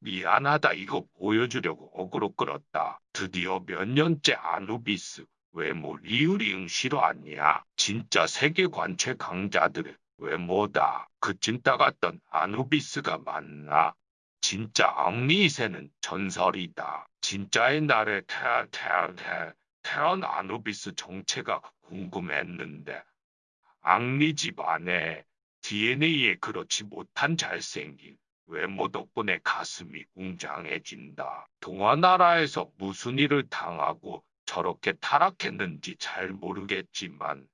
미안하다 이거 보여주려고 어그로 끌었다. 드디어 몇 년째 아누비스 외모 리우리응 싫어하냐? 진짜 세계관 최강자들의 외모다. 그 찐따 같던 아누비스가 맞나? 진짜 앙리이세는 전설이다. 진짜의 날에 태어 태어 태어 태어난 아누비스 정체가 궁금했는데 앙리 집안에 DNA에 그렇지 못한 잘생긴 외모 덕분에 가슴이 웅장해진다. 동화나라에서 무슨 일을 당하고 저렇게 타락했는지 잘 모르겠지만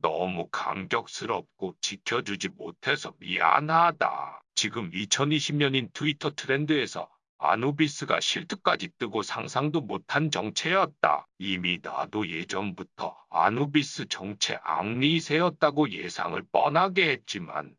너무 감격스럽고 지켜주지 못해서 미안하다. 지금 2020년인 트위터 트렌드에서 아누비스가 실드까지 뜨고 상상도 못한 정체였다. 이미 나도 예전부터 아누비스 정체 앙리세였다고 예상을 뻔하게 했지만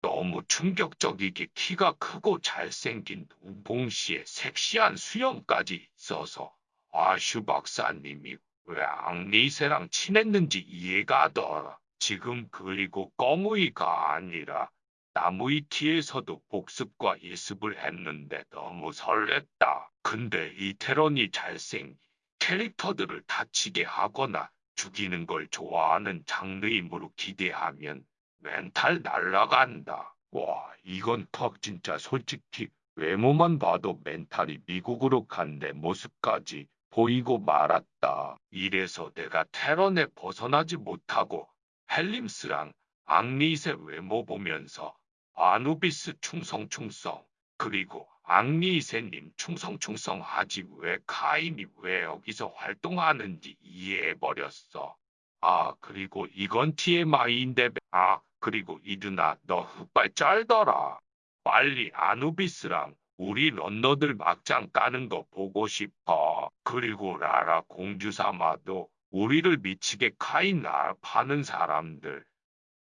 너무 충격적이게 키가 크고 잘생긴 동봉씨의 섹시한 수염까지 있어서 아슈 박사님이 왜 앙리세랑 친했는지 이해가 더. 지금 그리고 꺼무이가 아니라 나무위키에서도 복습과 예습을 했는데 너무 설렜다. 근데 이 테런이 잘생 캐릭터들을 다치게 하거나 죽이는 걸 좋아하는 장르임으로 기대하면 멘탈 날라간다. 와, 이건 턱 진짜 솔직히 외모만 봐도 멘탈이 미국으로 간 내 모습까지 보이고 말았다. 이래서 내가 테런에 벗어나지 못하고 헬림스랑 앙리셋 외모 보면서 아누비스 충성충성 그리고 앙리셋님 충성충성 하지 왜 카인이 왜 여기서 활동하는지 이해해버렸어. 아 그리고 이건 TMI인데 아 그리고 이두나 너 흑발 짤더라. 빨리 아누비스랑 우리 런너들 막장 까는 거 보고 싶어. 그리고 라라 공주사마도 우리를 미치게 카이나 파는 사람들.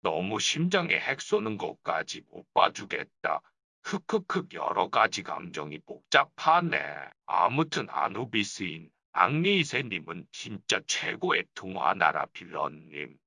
너무 심장에 핵 쏘는 것까지 못 봐주겠다. 흑흑흑 여러 가지 감정이 복잡하네. 아무튼 아누비스인 앙리이세님은 진짜 최고의 동화나라 빌런님.